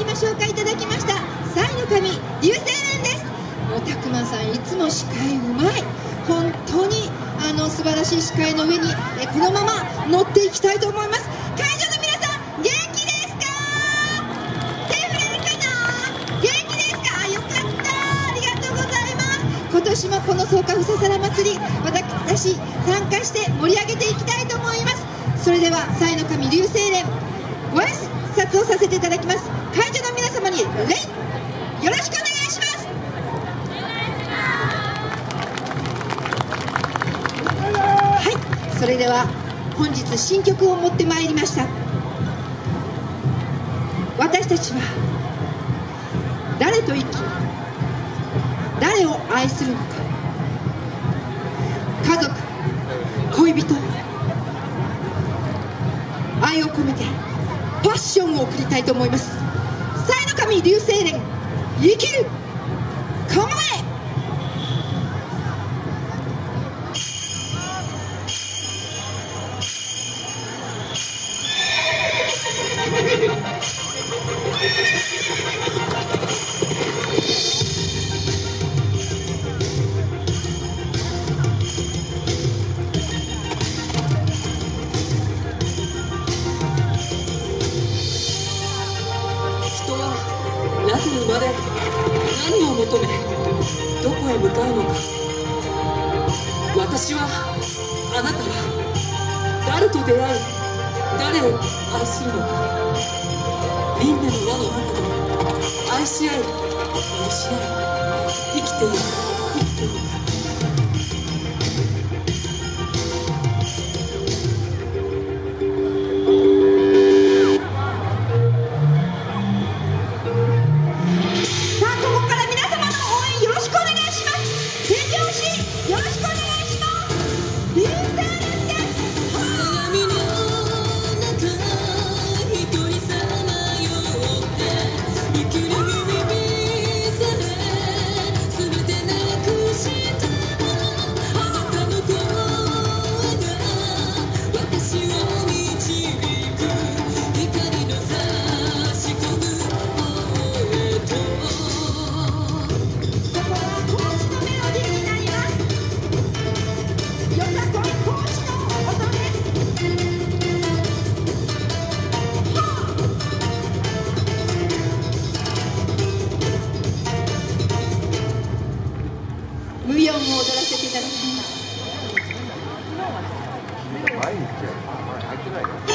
今紹介いただきました。サイの神流星連です。もうたくまさんいつも司会うまい。本当にあの素晴らしい司会の上にえこのまま乗っていきたいと思います。会場の皆さん元気ですか？手振れるかな。元気ですか？よかった。ありがとうございます。今年もこの草加ふささら祭り私参加して盛り上げていきたいと思います。それではサイの神流星連ご挨拶をさせていただきます。会場の皆様に礼よろしくお願いします。はいそれでは本日新曲を持ってまいりました。私たちは誰と生き誰を愛するのか。家族恋人愛を込めてパッションを送りたいと思います。神流星連生きる構えまで何を求めどこへ向かうのか。私はあなたは誰と出会い誰を愛するのか。輪廻の輪の中で愛し合い愛し合い生きている生きている。あんま入ってないよ。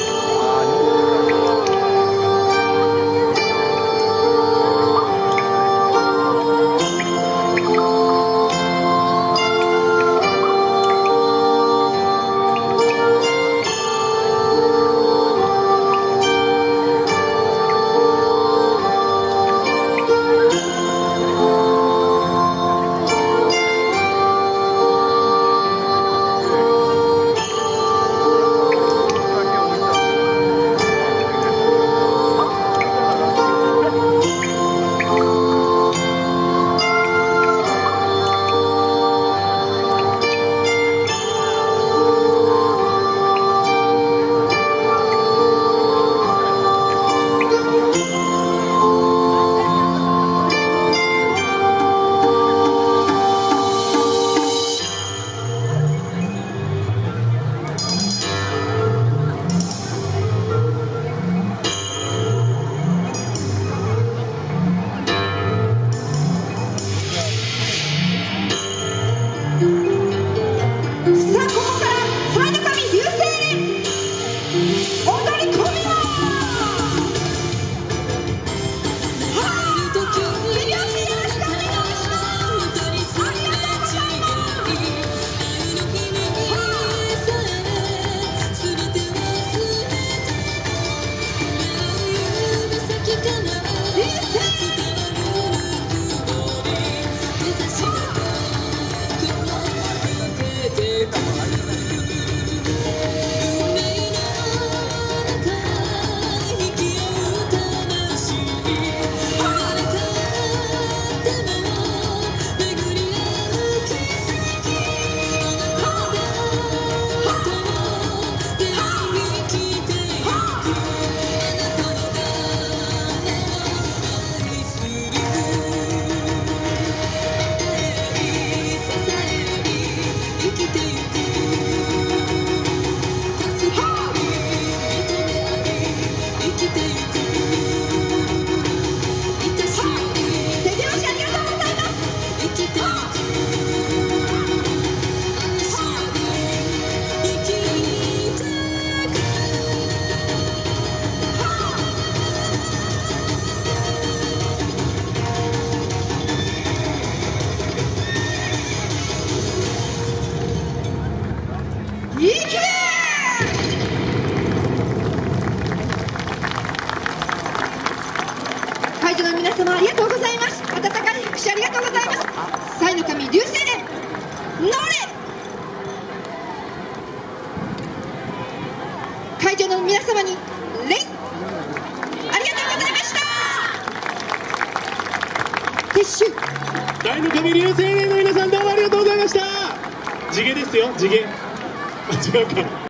した撤収大の神流星霊の皆さんどうもありがとうございました。地毛ですよ地毛。間違うか